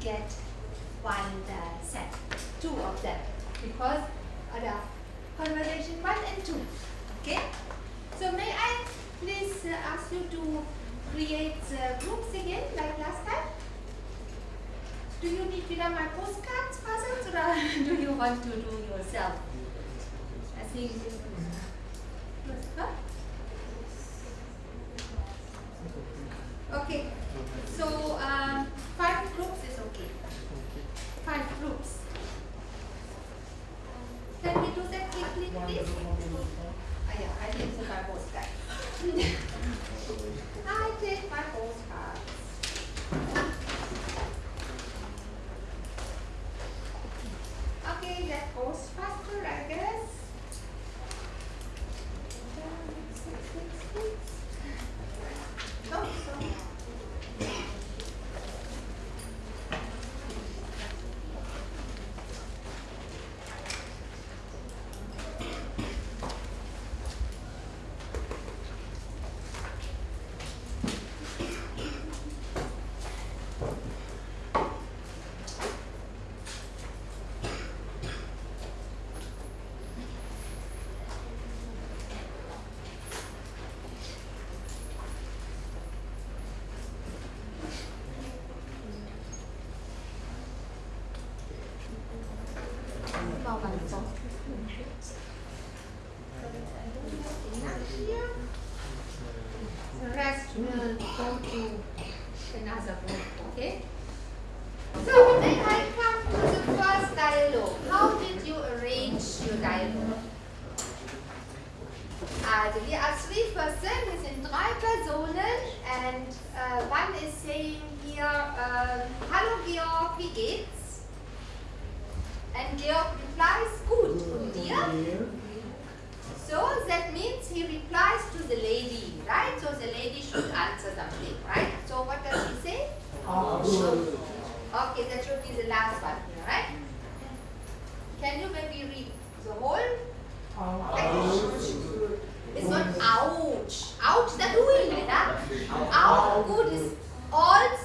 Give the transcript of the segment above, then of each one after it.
get one uh, set, two of them, because the conversation one and two, okay? So may I please uh, ask you to create uh, groups again like last time? Do you need to my postcards puzzles or uh, do you want to do yourself? I think huh? Okay, so uh, 样的一个公共卫生。哎呀，还真是 double s t Our food is all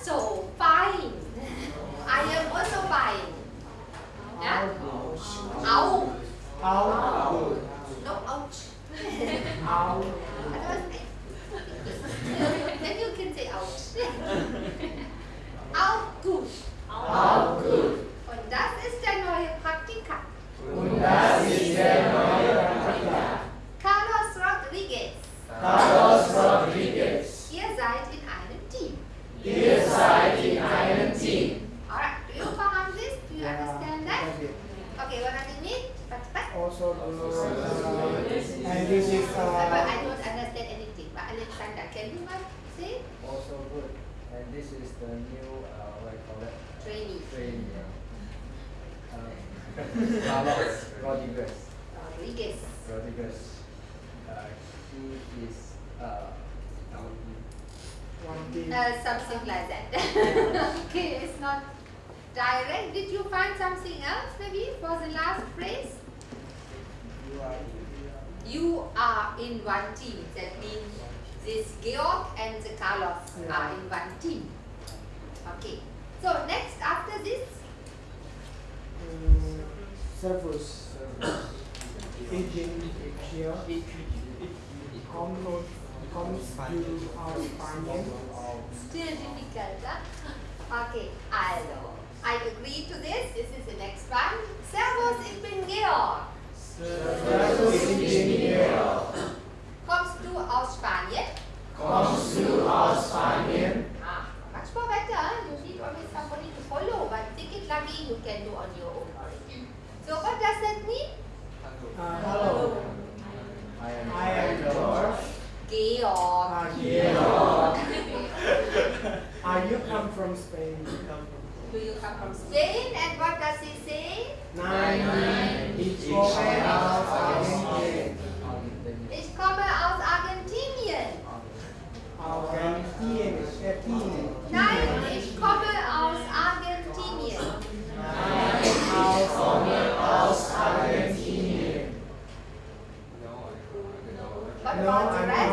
have no, I'm rest?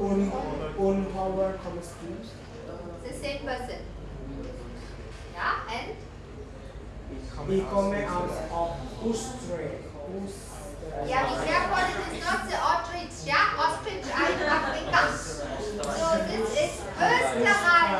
Un, un Howard Thomas It's the same person. Yeah, and? He come out of Ustre. Yeah, be careful, it is not the ostrich, yeah? Ostrich are in Africa. So this is Österreich.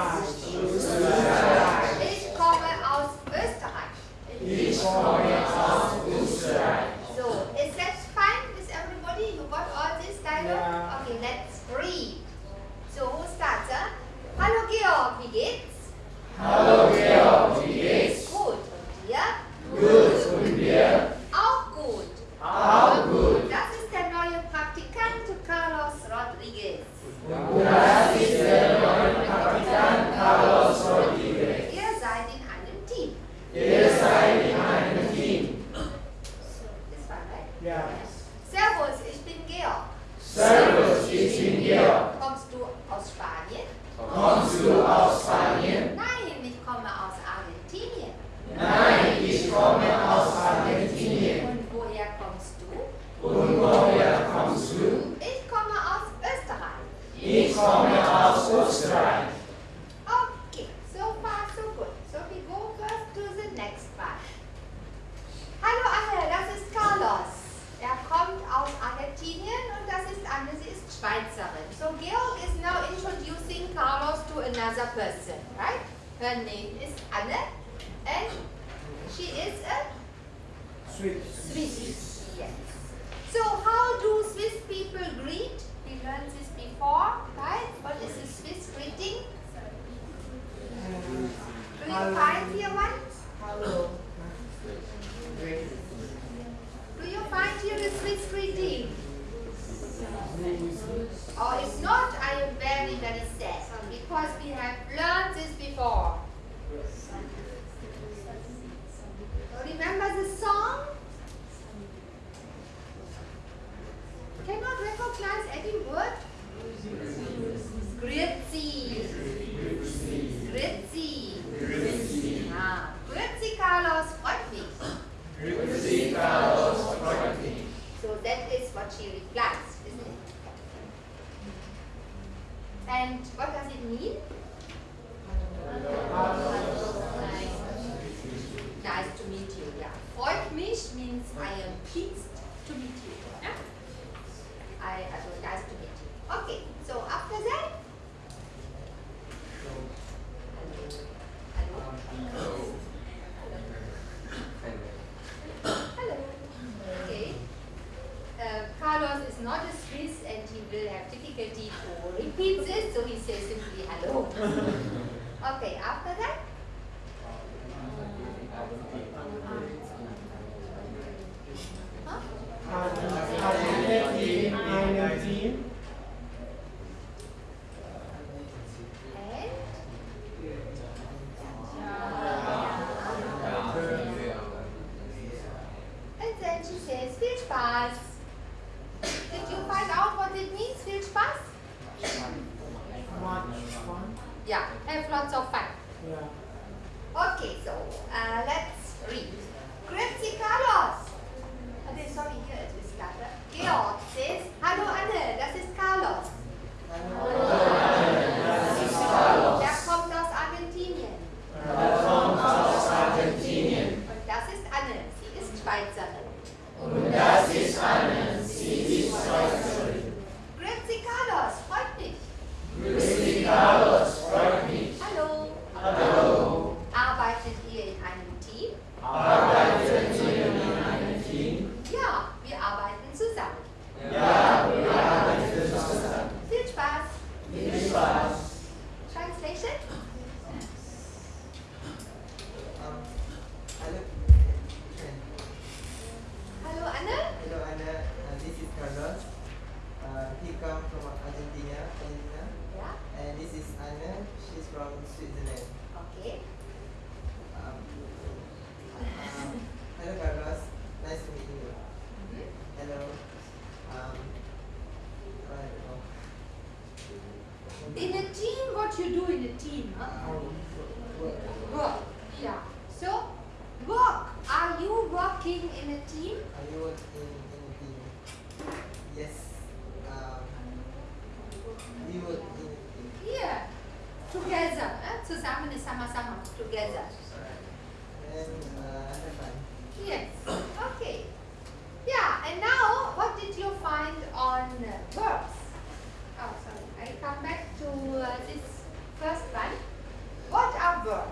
what you do in a team. Huh? Work. Yeah. So, work. Are you working in a team? Are you working in a team? Yes. Um, we work in a team. Yeah. Together. Eh? Sama-sama. Together. Uh, yes. okay. Yeah. And now, what did you find on uh, verbs? Oh, sorry. I come back to uh, this First one, what are verbs?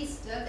Easter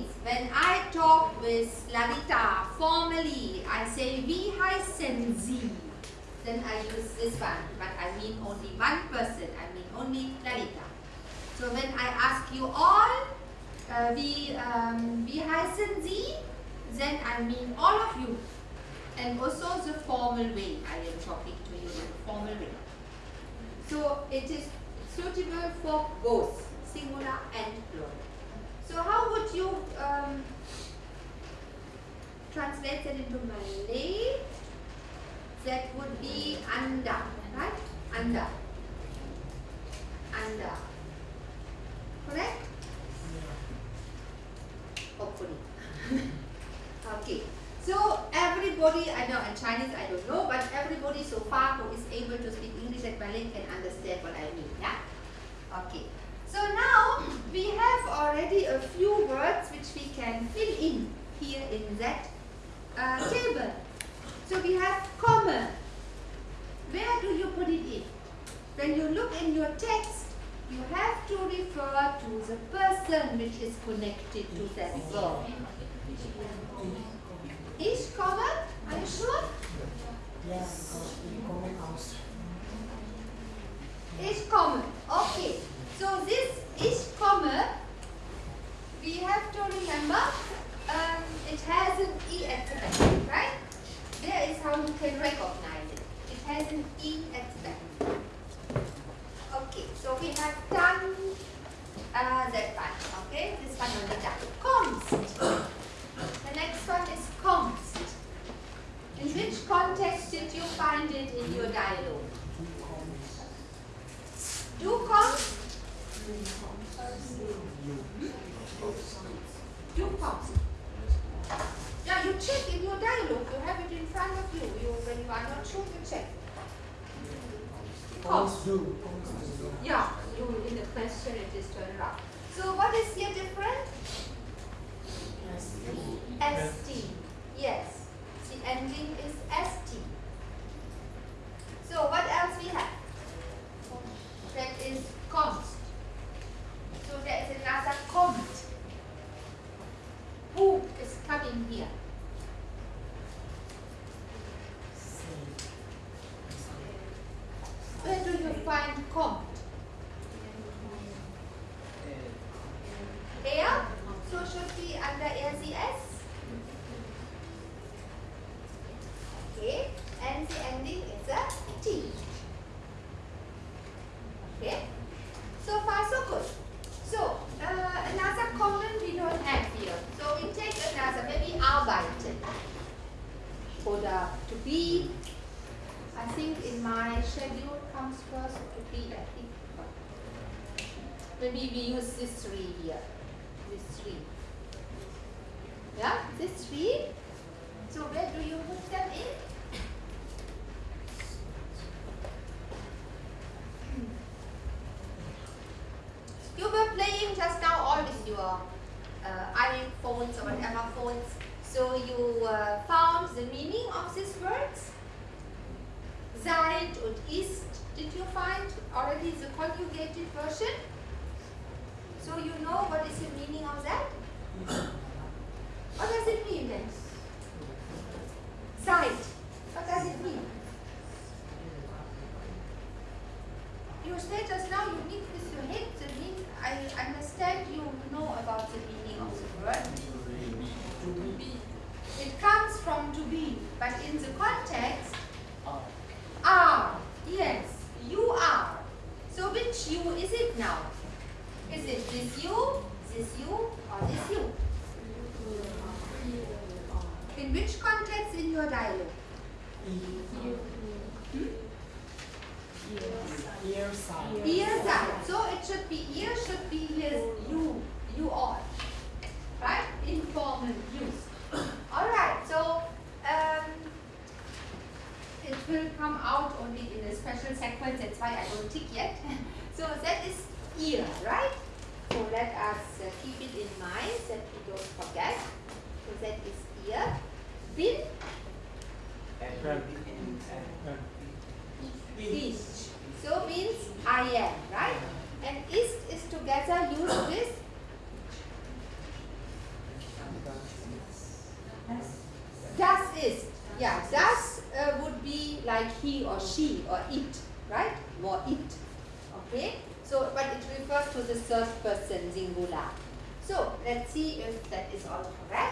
means when I talk with Lalita formally, I say vi hai senzi. Then I use this one, but I mean only one person. I mean only Lalita. So when I ask you all, uh, vi senzi, um, then I mean all of you. And also the formal way. I am talking to you in a formal way. So it is suitable for both singular and plural. So how would you um, translate that into Malay? That would be anda, right? Anda. Anda. Correct? Hopefully. okay. So everybody, I know in Chinese I don't know, but everybody so far who is able to speak English and Malay can understand what I mean, yeah? Okay. So now we have already a few words which we can fill in here in that uh, table. So we have comma. Where do you put it in? When you look in your text, you have to refer to the person which is connected to that verb. Is comma? Are you sure? Yes. Is common. Okay. So this is common. We have to remember um, it has an E at the back, right? There is how you can recognize it. It has an E at the back. Okay, so we have done uh, that one. Okay, this one only done. Const. The next one is const. In which context did you find it in your dialogue? Do const. Do const. Yeah, you check in your dialogue. You have it in front of you. You when you are not sure, you check. Const. Cons do. Cons do. Yeah, you in the question it is turned around. So what is here different? ST. Yes. The ending is ST. So what else we have? That is const. history. Means I am, right? And ist is together use with das ist. Yeah, das uh, would be like he or she or it, right? Or it. Okay? So, but it refers to the third person singular. So, let's see if that is all correct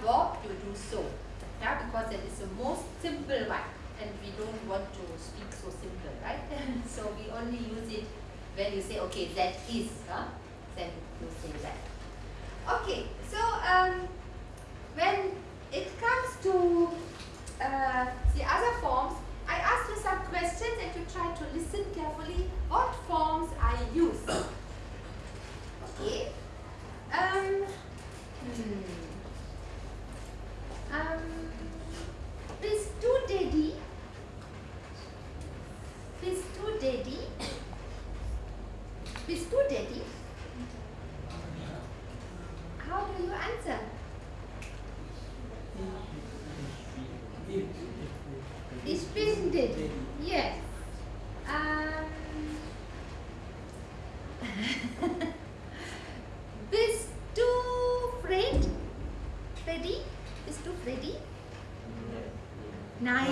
verb. You do so, yeah, because that is the most simple one, and we don't want to speak so simple, right? so we only use it when you say, okay, that is, huh? then you say that. Okay, so um, when it comes to uh, the other forms, I asked you some questions and you try to listen carefully what forms I use. Okay. Um, hmm. Um, bist du Daddy? Bist du Daddy? Bist du Daddy? How do you answer? Ich bin Daddy. Yes. Um, bist du Fred? Freddy? Bist du Freddy? Nein.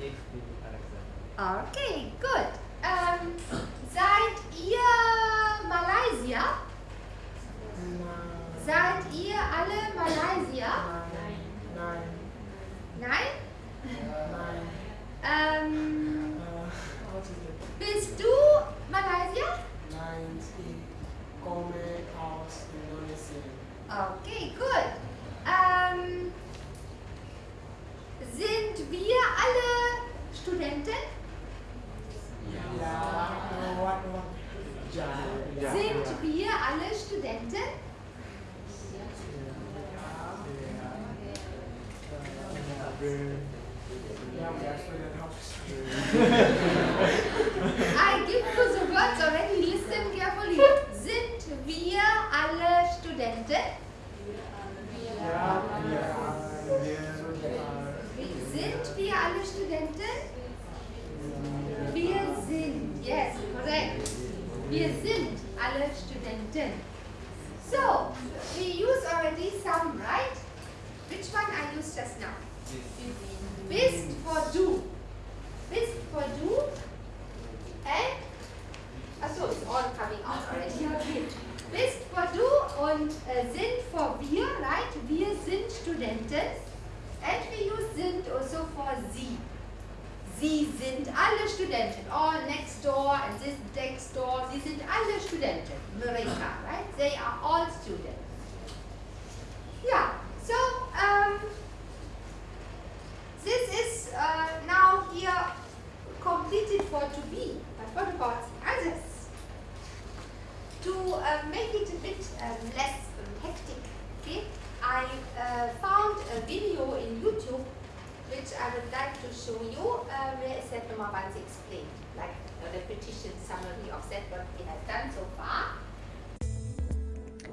Ich bin Alexander. Okay, good. Um, seid ihr Malaysia? Nine. Seid ihr alle Malaysia? Nine. Nein? Nine. Ähm, Uh, what is it? bist du Malaysia? Nine. Come aus Indonesien. Okay, good. Ähm, sind wir alle Studenten? Ja. Ja. Ja. Sind wir alle Studenten? I give you the words already. Wir alle Studenten? Wir Sind wir alle Studenten? Wir sind. Yes, correct. Wir sind alle Studenten. So, we use already some, right? Which one I used just now? Bist for du. Bist for du. And, achso, it's all coming out already. Bist for du und äh, sind for wir, right? Wir sind Studenten. And use sind also for sie. Sie sind alle Studenten. All next door and this next door. Sie sind alle Studenten. America, right? They are all students. Yeah. So, um, this is uh, now here completed for to be. But what about? To uh, make it a bit um, less hectic, okay, I uh, found a video in YouTube which I would like to show you uh, where is that number once explained, like a repetition summary of that what we have done so far.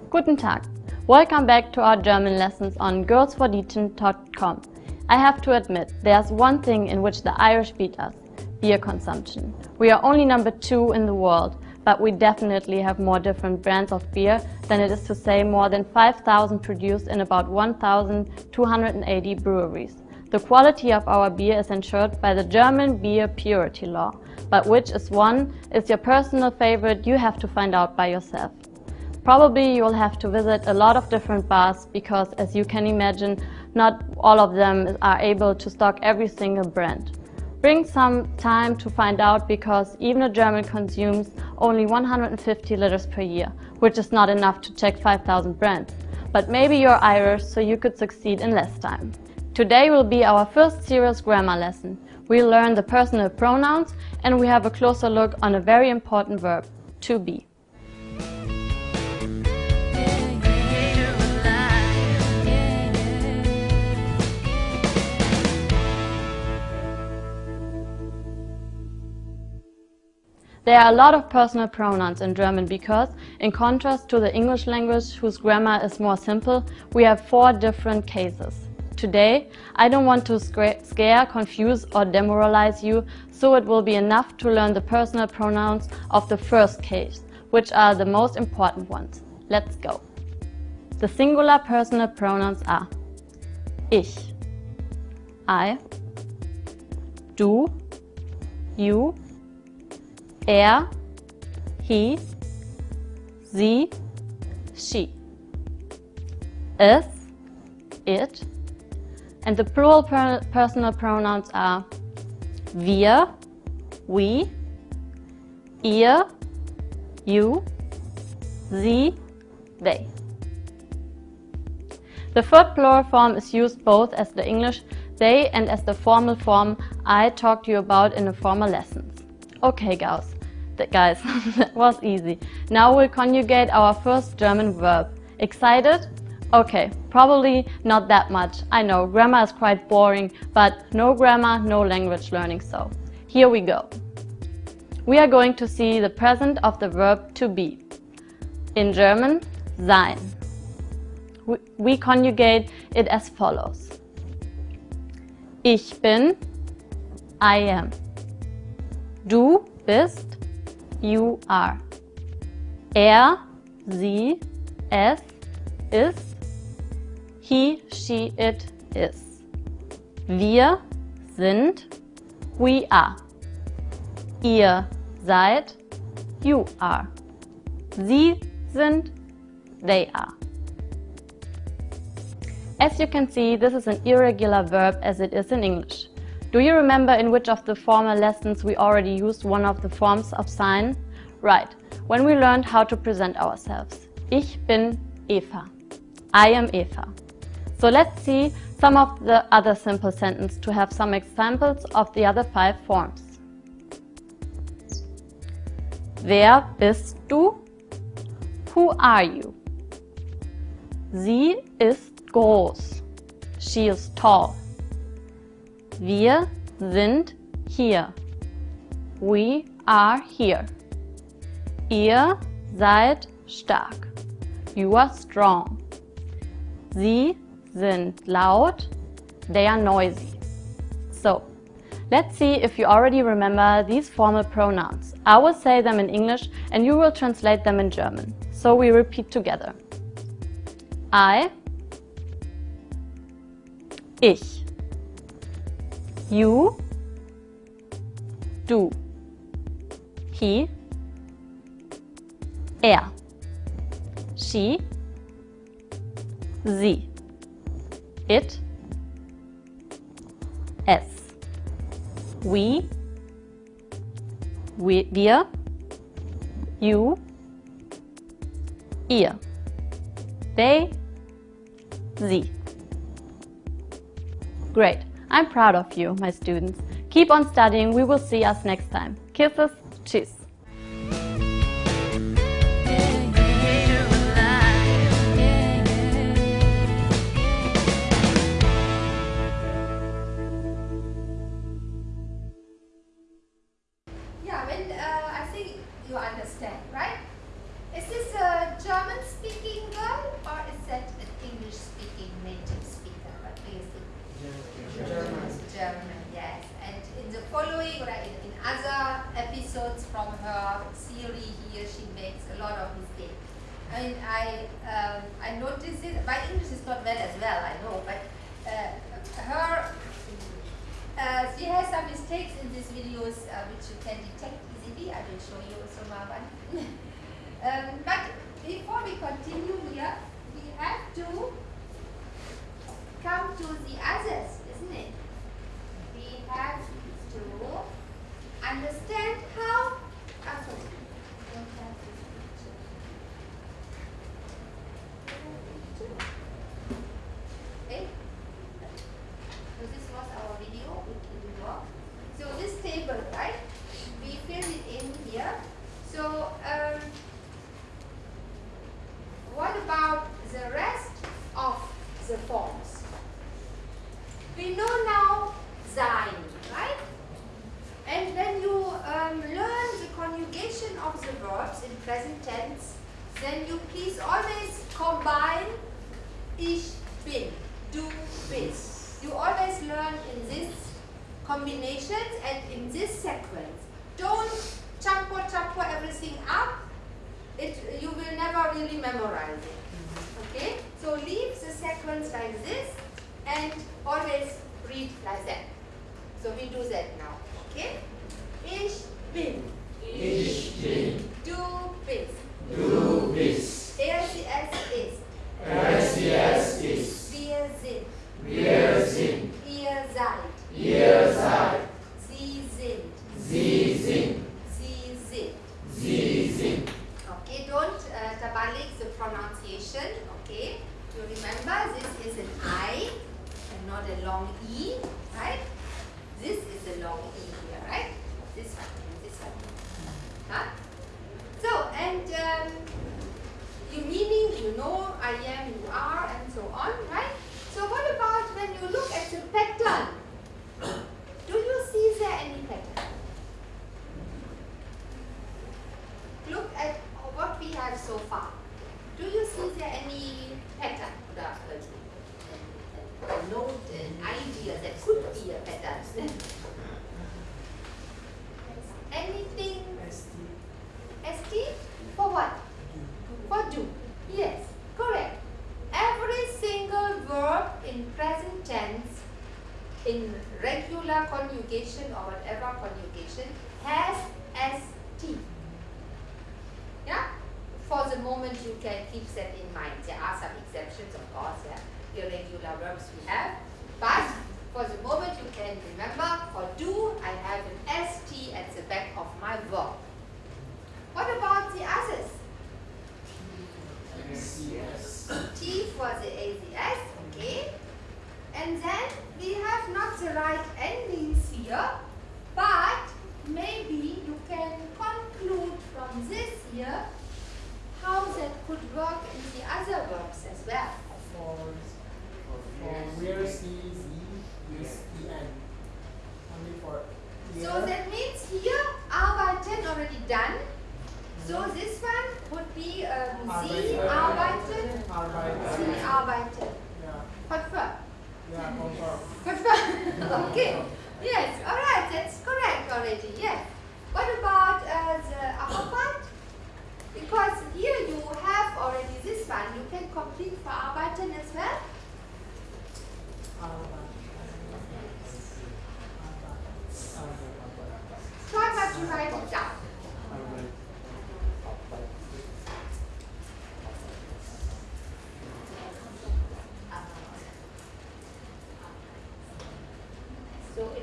Guten Tag. Welcome back to our German lessons on girlsforteaching.com. I have to admit, there's one thing in which the Irish beat us beer consumption. We are only number two in the world, but we definitely have more different brands of beer than it is to say more than 5,000 produced in about 1,280 breweries. The quality of our beer is ensured by the German beer purity law, but which is one is your personal favorite you have to find out by yourself. Probably you will have to visit a lot of different bars because as you can imagine, not all of them are able to stock every single brand. Bring some time to find out because even a German consumes only 150 liters per year, which is not enough to check 5000 brands. But maybe you're Irish, so you could succeed in less time. Today will be our first serious grammar lesson. We'll learn the personal pronouns and we have a closer look on a very important verb, to be. There are a lot of personal pronouns in German because, in contrast to the English language whose grammar is more simple, we have four different cases. Today, I don't want to scare, confuse or demoralize you, so it will be enough to learn the personal pronouns of the first case, which are the most important ones. Let's go. The singular personal pronouns are Ich, I, du, you, er, he, sie, she. Es, it, and the plural per personal pronouns are wir, we, ihr, you, sie, they. The third plural form is used both as the English they and as the formal form I talked to you about in the former lessons. Okay, guys, guys, that was easy. Now we'll conjugate our first German verb. Excited? Okay, probably not that much. I know, grammar is quite boring, but no grammar, no language learning, so here we go. We are going to see the present of the verb to be. In German, sein. We, conjugate it as follows. Ich bin, I am. Du bist, you are. Er, sie, es, is. He, she, it, is. Wir sind, we are. Ihr seid, you are. Sie sind, they are. As you can see, this is an irregular verb as it is in English. Do you remember in which of the former lessons we already used one of the forms of sein? Right, when we learned how to present ourselves. Ich bin Eva. I am Eva. So let's see some of the other simple sentences to have some examples of the other five forms. Wer bist du? Who are you? Sie ist groß. She is tall. Wir sind hier. We are here. Ihr seid stark. You are strong. Sie sind laut. They are noisy. So, let's see if you already remember these formal pronouns. I will say them in English and you will translate them in German. So we repeat together. I, ich. You, du. He, er. She, sie. It, es. We, we wir. You, ihr. They, sie. Great. I'm proud of you, my students. Keep on studying. We will see us next time. Kisses. So leave the sequence like this and always read like that. So we do that now, okay? Ich bin. Ich bin. Du bist. Du bist.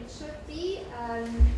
it should be um,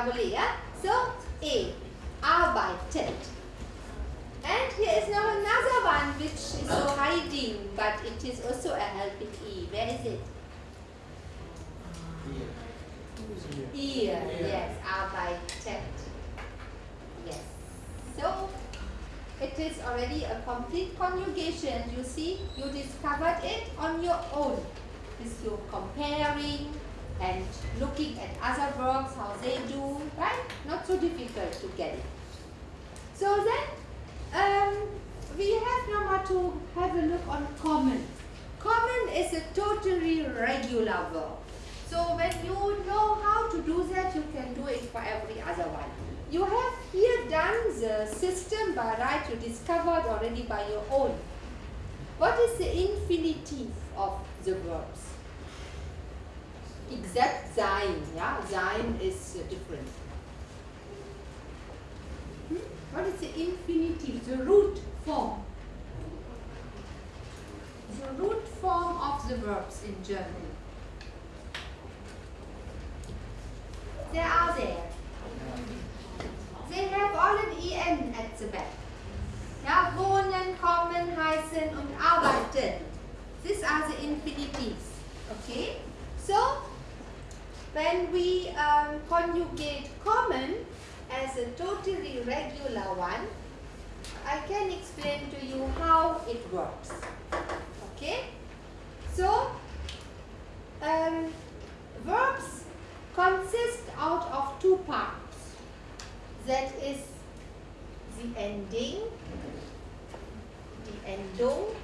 tak boleh ya. So A, arbeitet. And here is now another one which is so hiding, but it is also a helping E. Where is it? Ear, yes, arbeitet. Yes. So it is already a complete conjugation. You see, you discovered it on your own. Is you comparing and looking at other verbs, how they do, right? Not so difficult to get it. So then, um, we have now to have a look on kommen. Kommen is a totally regular verb. So when you know how to do that, you can do it for every other one. You have here done the system by right, you discovered already by your own. What is the infinitive of the verbs? Except sein, yeah, sein is different. Hmm? What is the infinitive, the root form? The root form of the verbs in German. They are there. They have all an en at the back. Ja, wohnen, kommen, heißen und arbeiten. These are the infinitives. Okay? So, when we um, conjugate kommen as a totally regular one, I can explain to you how it works. Okay? So, um, verbs consist out of two parts. That is the ending, the endung,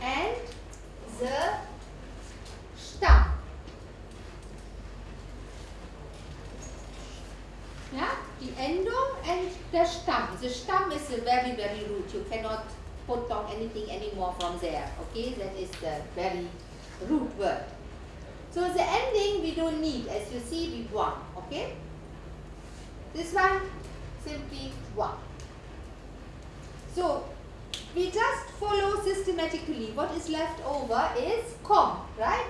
and the Stamm. Yeah, the endung and the Stamm. The Stamm is a very, very root. You cannot put down anything anymore from there. Okay, that is the very root word. So the ending we don't need. As you see, we one. Okay. This one simply one. So we just follow systematically. What is left over is com, right?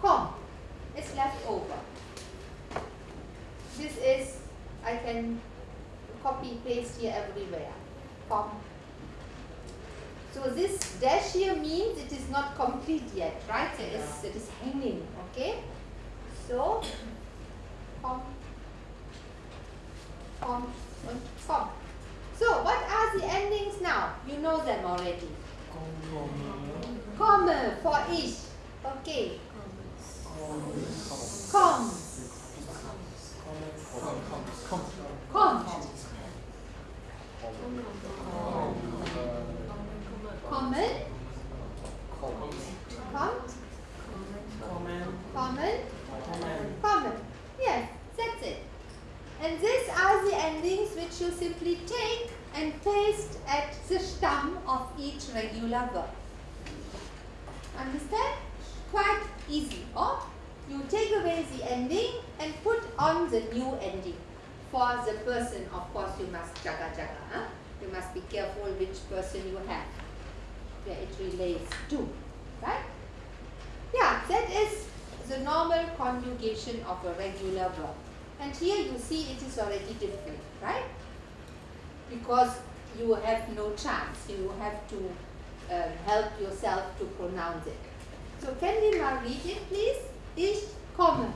Com is left over. This is, I can copy paste here everywhere. Com. So this dash here means it is not complete yet, right? It is, it is hanging, okay? So, com, com, and. So, what are the endings now? You know them already. Komme uh, for ich. Okay. Com. Com. Kommen. Kommt. Kommen. Kommen. Yes, that's it. And these are the endings which you simply take and paste at the stem of each regular verb. Understand? Quite easy. Or you take away the ending and put on the new ending. For the person, of course, you must jaga jaga. Huh? You must be careful which person you have, where it relates to. Right? Yeah, that is the normal conjugation of a regular verb. And here you see it is already different, right? Because you have no chance. You have to um, help yourself to pronounce it. So can we now read it, please? Ich komme.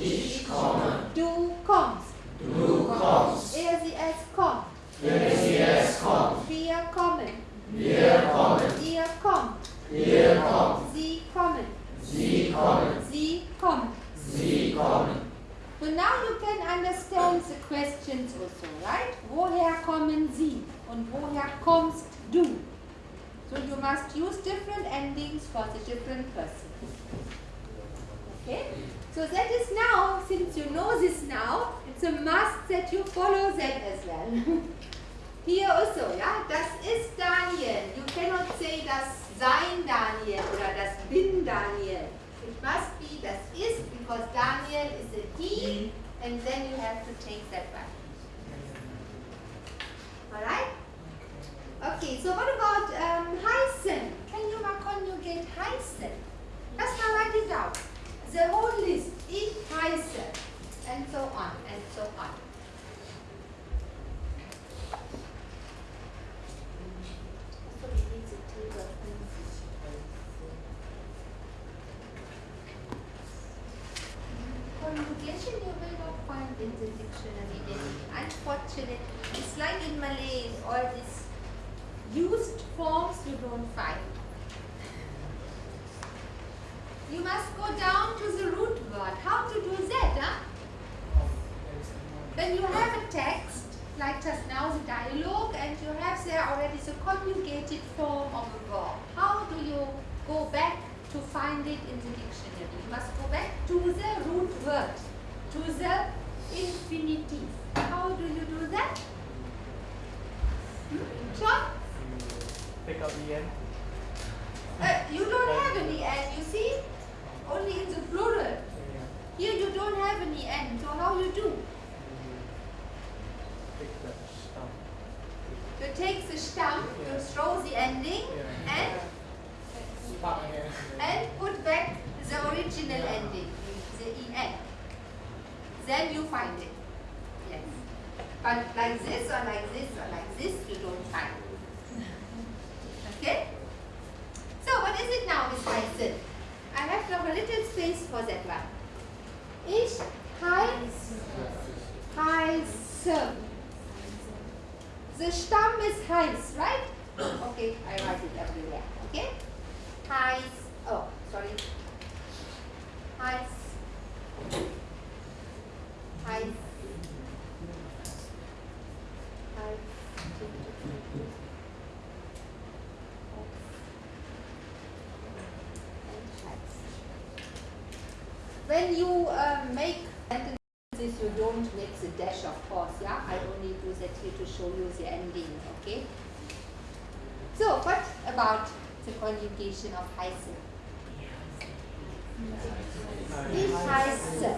Ich komme. Du kommst. Du kommst. Er, sie, es kommt. Er, sie, es kommt. Wir kommen. Wir kommen. Ihr kommt. Ihr kommt. Sie kommen. Sie kommen. Sie kommen. Sie kommen. So now you can understand the questions also, right? Woher kommen Sie? Und woher kommst du? So you must use different endings for the different person. Okay? So that is now, since you know this now, it's a must that you follow that as well. Here also, yeah. das ist Daniel. You cannot say das sein Daniel or das bin Daniel. It must be das ist because Daniel is a he and then you have to take that back. Alright? Okay, so what about mindset. That's how I did out. The whole you um, make sentences, you don't make the dash, of course, yeah? I only do that here to show you the ending, okay? So, what about the conjugation of heißen? Ich heiße.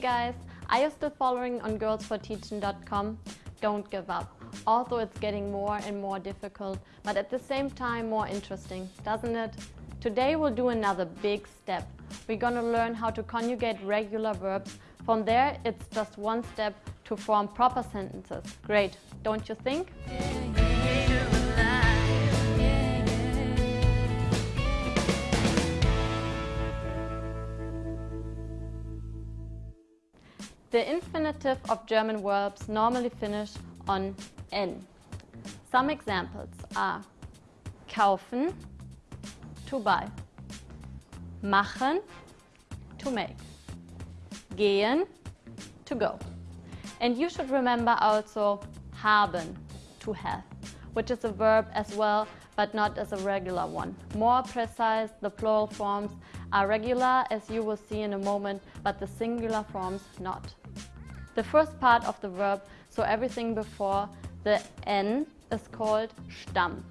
Guys, are you still following on girlsforteaching.com? Don't give up. Although it's getting more and more difficult, but at the same time more interesting, doesn't it? Today we'll do another big step. We're gonna learn how to conjugate regular verbs. From there, it's just one step to form proper sentences. Great, don't you think? The infinitive of German verbs normally finish on n. Some examples are kaufen, to buy, machen, to make, gehen, to go. And you should remember also haben, to have, which is a verb as well, but not as a regular one. More precise, the plural forms are regular, as you will see in a moment, but the singular forms not. The first part of the verb, so everything before the n, is called Stamm.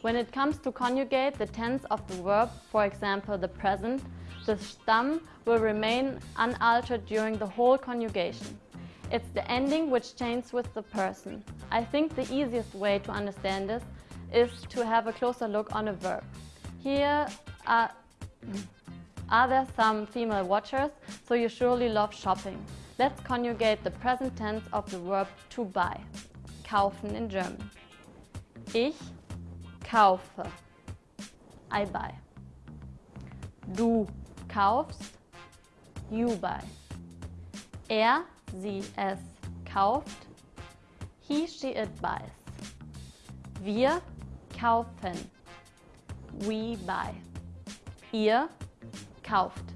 When it comes to conjugate the tense of the verb, for example the present, the Stamm will remain unaltered during the whole conjugation. It's the ending which changes with the person. I think the easiest way to understand this is to have a closer look on a verb. Here are, are there some female watchers, so you surely love shopping. Let's conjugate the present tense of the verb to buy. Kaufen in German. Ich kaufe. I buy. Du kaufst. You buy. Er, sie, es kauft. He, she, it buys. Wir kaufen. We buy. Ihr kauft.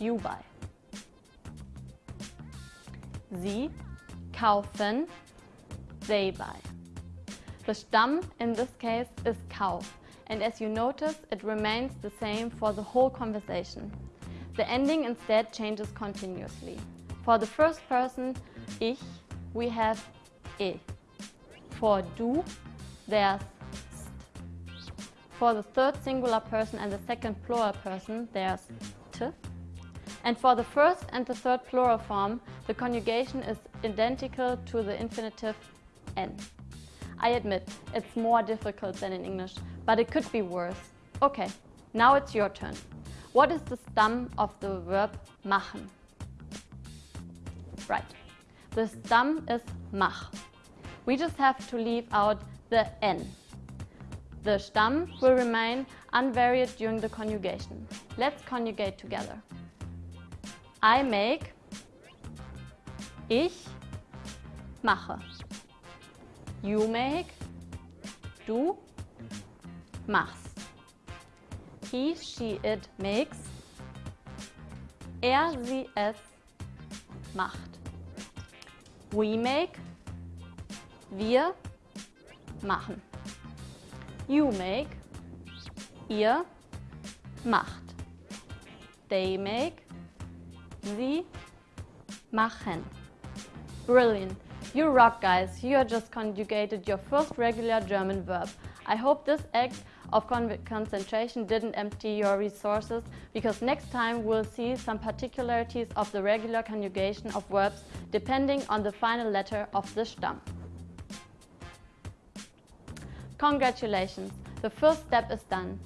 You buy. Sie kaufen. They buy. The Stamm in this case is Kauf and as you notice it remains the same for the whole conversation. The ending instead changes continuously. For the first person, ich, we have e. For du, there's st. For the third singular person and the second plural person, there's t. And for the first and the third plural form, the conjugation is identical to the infinitive n. I admit, it's more difficult than in English, but it could be worse. Okay, now it's your turn. What is the stem of the verb machen? Right, the stem is mach. We just have to leave out the n. The stem will remain unvaried during the conjugation. Let's conjugate together. I make, ich mache. You make, du machst. He, she, it makes. Er, sie, es macht. We make, wir machen. You make, ihr macht. They make, sie machen. Brilliant. You rock guys, you have just conjugated your first regular German verb. I hope this act of con concentration didn't empty your resources because next time we'll see some particularities of the regular conjugation of verbs depending on the final letter of the Stamm. Congratulations, the first step is done.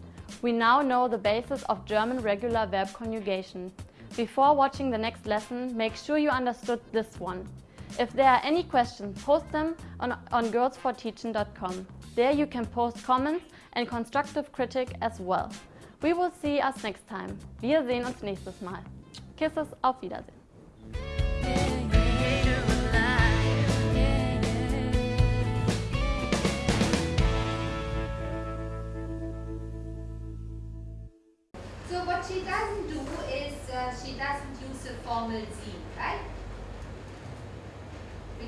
We now know the basis of German regular verb conjugation. Before watching the next lesson, make sure you understood this one. If there are any questions, post them on, on girlsforteaching.com. There you can post comments and constructive critique as well. We will see us next time. Wir sehen uns nächstes Mal. Kisses, auf Wiedersehen. So what she doesn't do is uh, she doesn't use a formal Z, right?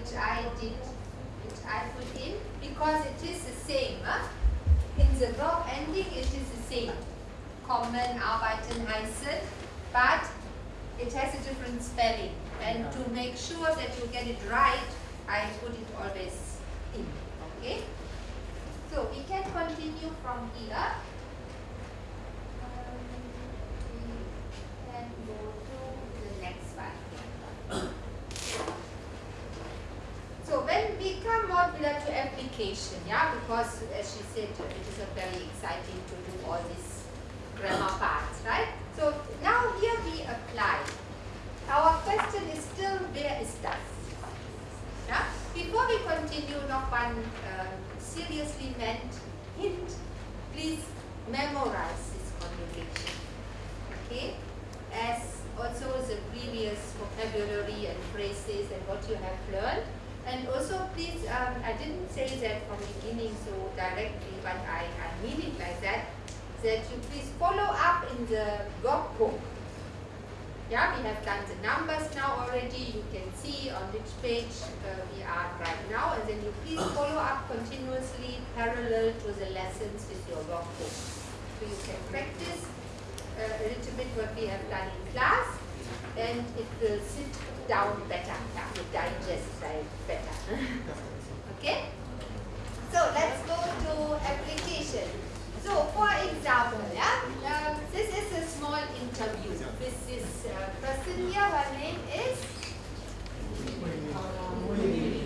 Which I did, which I put in because it is the same. Huh? In the verb ending it is the same. Kommen, arbeiten, heißen, but it has a different spelling. And to make sure that you get it right, I put it always in. Okay? So we can continue from here. Um, we can go to the next one. So when we come modular to application, yeah, because as she said, it is very exciting to do all these grammar parts, right? So now here we apply. Our question is still where is das? Yeah? Before we continue, noch one uh, seriously meant hint. Please memorize this conjugation. Okay? As also the previous vocabulary and phrases and what you have learned. And also please, um, I didn't say that from the beginning so directly, but I, I mean it like that, that you please follow up in the workbook. Yeah, we have done the numbers now already. You can see on which page uh, we are right now. And then you please follow up continuously parallel to the lessons with your workbook. So you can practice uh, a little bit what we have done in class and it will sit down better, yeah, you digest better. okay? So let's go to application. So for example, yeah, um, this is a small interview with this uh, person here. Her name is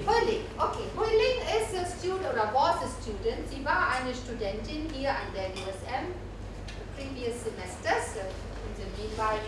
Huiling. Okay, Huiling is a student oder was a student. Sie war eine Studentin hier an der USM previous semesters. In the meanwhile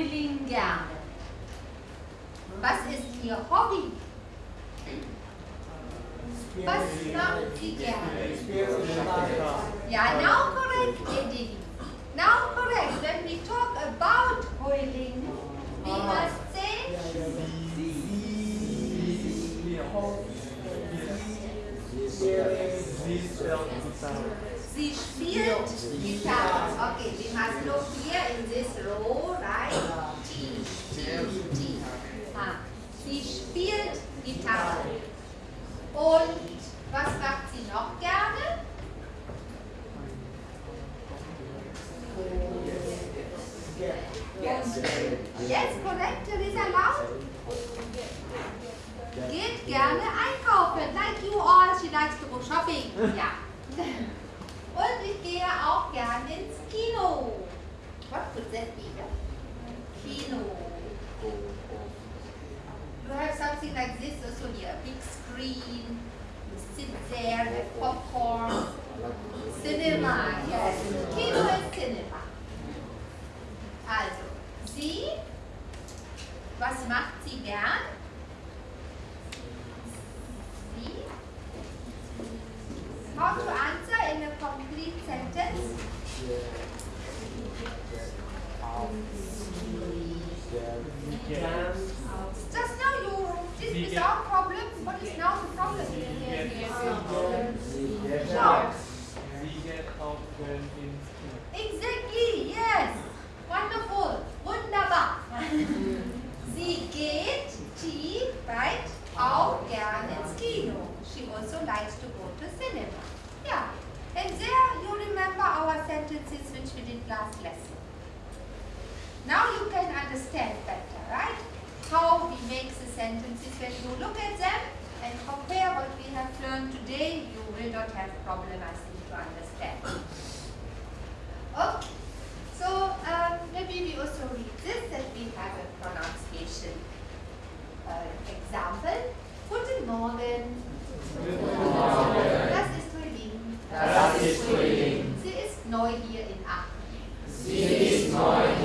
Huiling gerne? Was ist ihr Hobby? Was macht sie gerne? Yeah, now correct, Edini. Now correct. When we talk about Huiling, we must say sie spielt Gitarre. Okay, we must look here in this row, right? T, T, T. Ah, sie spielt Gitarre. Und was macht sie noch gerne? Yes, correct, Teresa, loud. Geht gerne einkaufen. Like you all, she likes to go shopping. Ja. Und ich gehe auch gerne ins Kino. What could that be? Kino. You have something like this also here. Big screen. You sit there, have popcorn. Cinema, yes. Kino ist Cinema. Also, sie, was macht sie gern? Sie? How to answer in a complete sentence? Just now you did Sie without problem. What is now the problem? Kino. Exactly, yes. Wonderful. Wunderbar. Sie geht, she, right, auch gerne ins Kino. She also likes to go to cinema. Yeah. And there you remember our sentences which we did last lesson. Now you can understand better, right? How we make the sentences when you look at them and compare what we have learned today, you will not have problem, I think, to understand. Okay. So um, maybe we also read this that we have a pronunciation uh, example. Guten Morgen. Das ist. Das ist Frühling. Sie ist neu hier in Aachen. Sie ist neu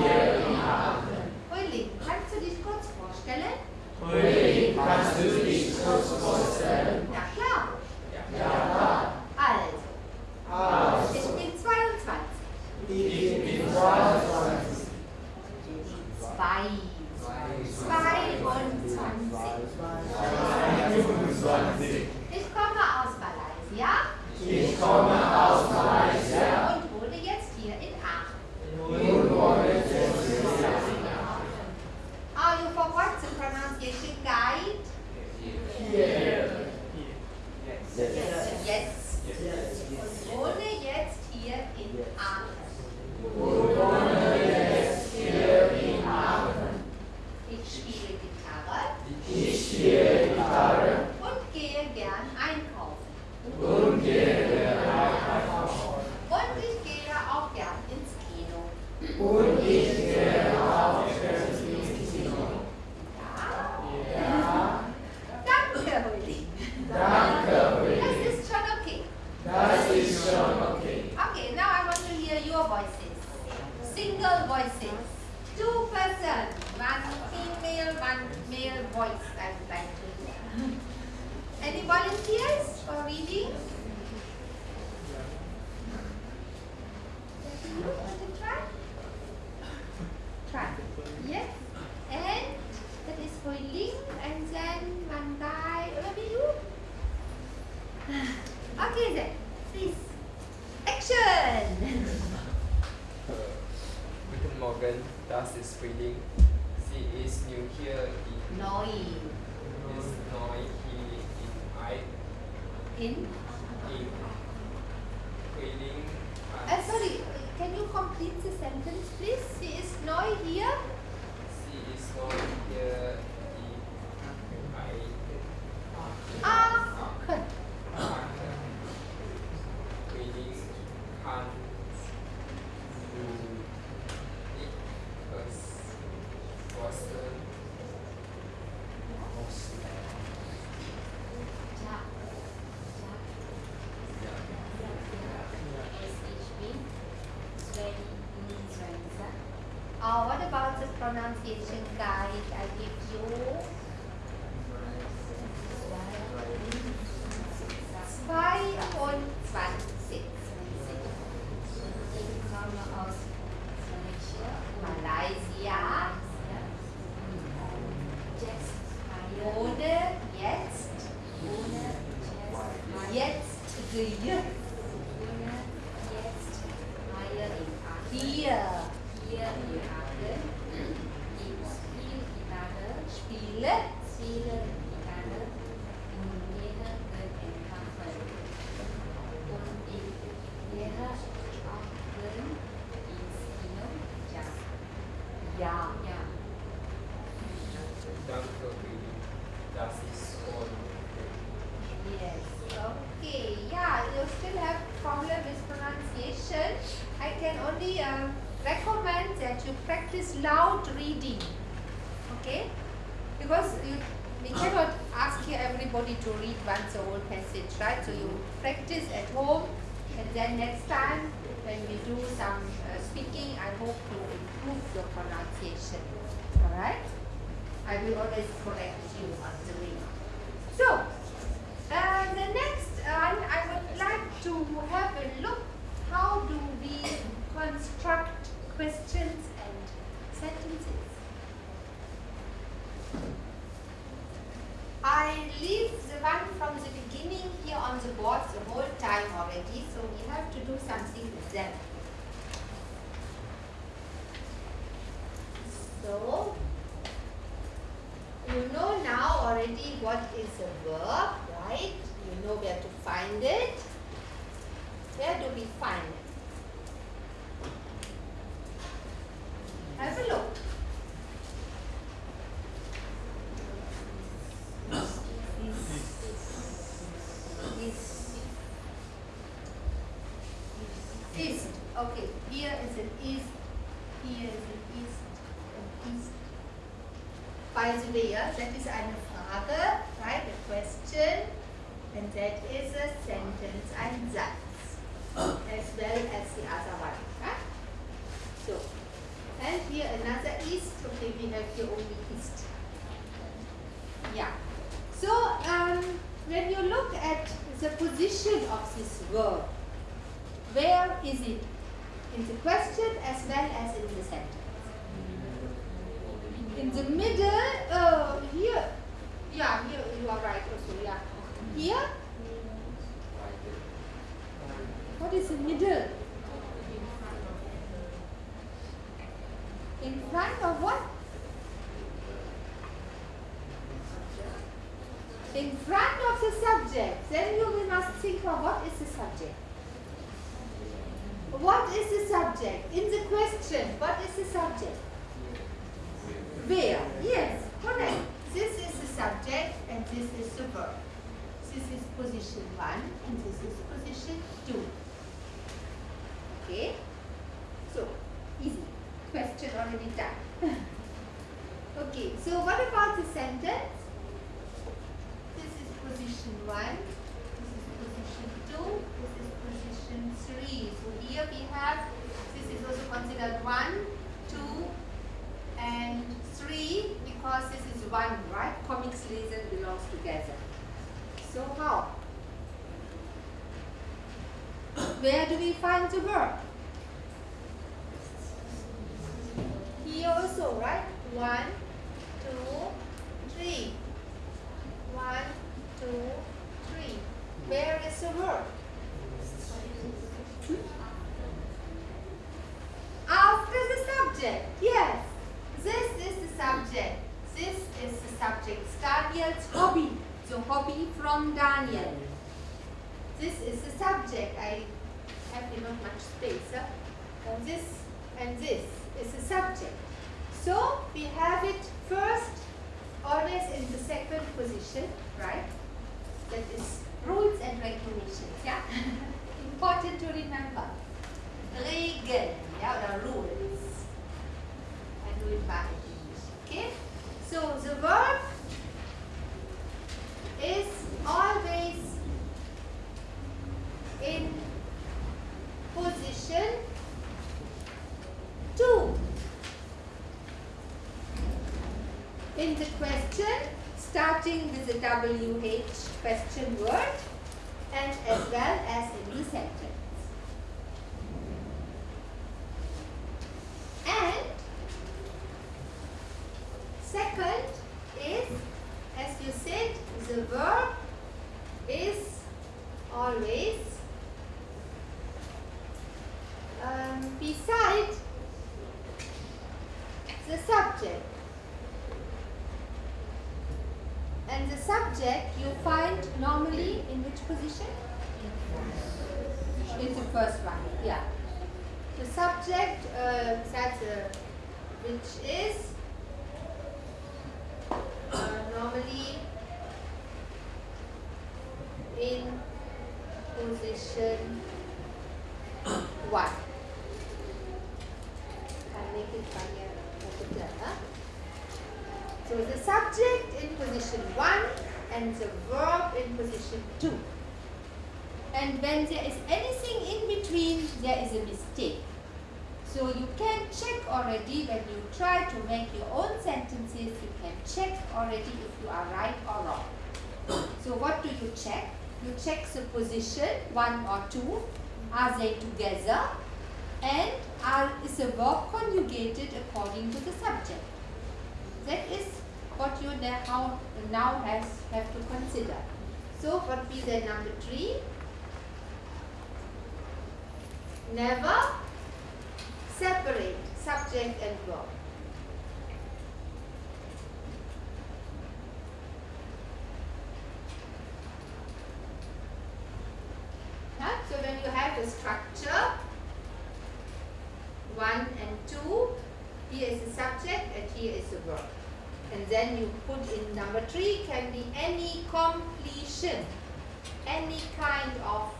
das ist the pronunciation guide I give you? By the way, that is eine Frage, right, a question, and that is a sentence, ein Satz, as well as the other one, right? So, and here another is, okay, we have here only ist. Yeah. So, um, when you look at the position of this verb, where is it? In the question as well as in the sentence. In the middle, uh, here, yeah, here you are right also, yeah. Here, what is the middle? In front of what? In front of the subject. Then you must think of what is the subject. What is the subject? In the question, what is the subject? Where? Yes, correct. This is the subject and this is the verb. This is position 1 and this is position 2. Okay? So, easy. Question already done. okay, so what about the sentence? This is position 1, this is position 2, this is position 3. So here we have, this is also considered 1, 2, and 3 because this is 1, right? Comics lesen belongs together. So how? Where do we find the verb? Here also, right? One, two, three. One, two, three. Where is the verb? Hmm? After the subject. Yes. This is the subject. This is the subject. Daniel's hobby. So hobby from Daniel. This is the subject. I have not much space. Huh? And this and this is the subject. So we have it first always in the second position, right? That is rules and regulations, yeah? Important to remember. Regeln, yeah, oder rules. Okay? So the verb is always in position 2. In the question, starting with the WH question word and as well as in the sentence. And second is, as you said, the verb is always um, beside the subject. And the subject you find normally in which position? In the first one, yeah. The subject, uh, that's uh, which is uh, normally in position one. Can make it funnier. So the subject in position 1 and the verb in position 2. And when there is anything in between, there is a mistake. So you can check already when you try to make your own sentences, you can check already if you are right or wrong. So what do you check? You check the position, one or two, are they together? And are, is the verb conjugated according to the subject? That is what you now, now has, have to consider. So what be the number three? Never separate subject and verb. So when you have the structure, one and two, here is the subject and here is the verb. And then you put in number three can be any completion, any kind of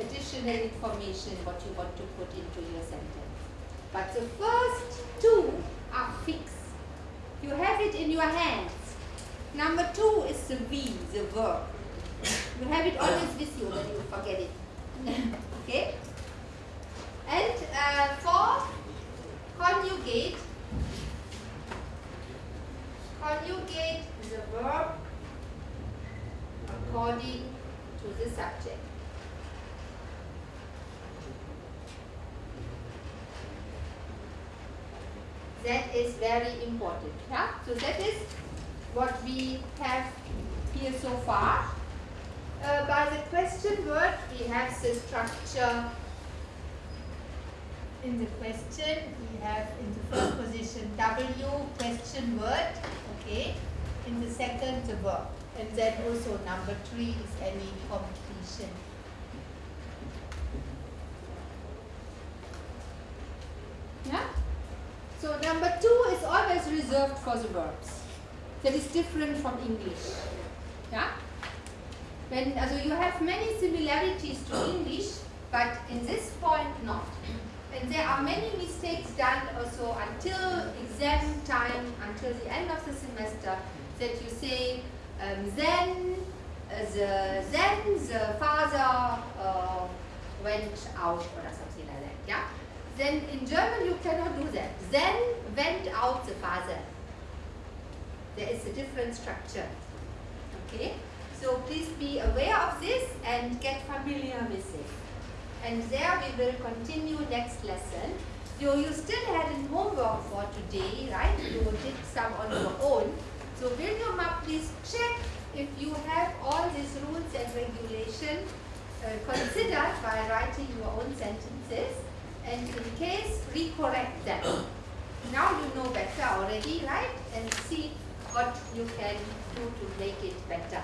additional information what you want to put into your sentence. But the first two are fixed. You have it in your hands. Number two is the V, the verb. You have it always with you, then you forget it. Okay? And uh, for conjugate, conjugate the verb according to the subject. That is very important. Yeah? So that is what we have here so far. Uh, by the question word, we have the structure in the question. We have in the first position W, question word, okay. In the second, the verb. And then also number three is any completion. Yeah? So number two is always reserved for the verbs. That is different from English. Yeah? When, you have many similarities to English, but in this point not. And there are many mistakes done also until exam time, until the end of the semester, that you say, um, then uh, the then the father uh, went out or something like that. Yeah. Then in German you cannot do that. Then went out the father. There is a different structure. Okay. So please be aware of this and get familiar with it. And there we will continue next lesson. So you still had homework for today, right? You did some on your own. So William, please check if you have all these rules and regulations uh, considered by writing your own sentences and in case recorrect them. Now you know better already, right? And see what you can do to make it better.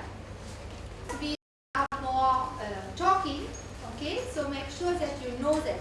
We are more uh, talking, okay? So make sure that you know that